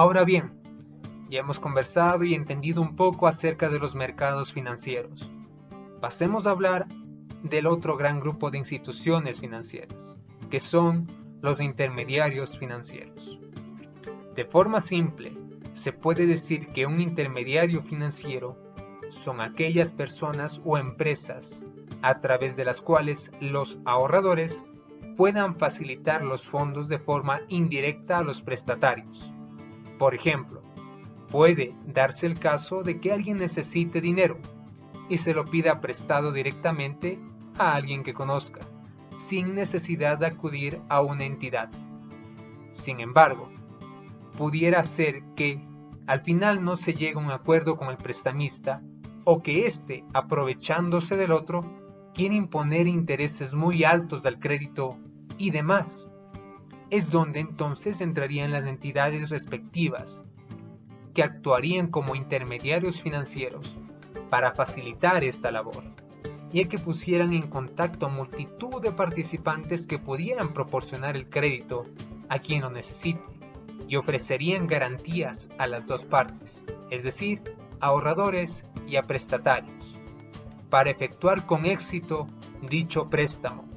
Ahora bien, ya hemos conversado y entendido un poco acerca de los mercados financieros. Pasemos a hablar del otro gran grupo de instituciones financieras, que son los intermediarios financieros. De forma simple, se puede decir que un intermediario financiero son aquellas personas o empresas a través de las cuales los ahorradores puedan facilitar los fondos de forma indirecta a los prestatarios. Por ejemplo, puede darse el caso de que alguien necesite dinero y se lo pida prestado directamente a alguien que conozca, sin necesidad de acudir a una entidad. Sin embargo, pudiera ser que al final no se llegue a un acuerdo con el prestamista o que éste, aprovechándose del otro, quiere imponer intereses muy altos al crédito y demás. Es donde entonces entrarían las entidades respectivas, que actuarían como intermediarios financieros para facilitar esta labor y que pusieran en contacto a multitud de participantes que pudieran proporcionar el crédito a quien lo necesite y ofrecerían garantías a las dos partes, es decir, a ahorradores y a prestatarios, para efectuar con éxito dicho préstamo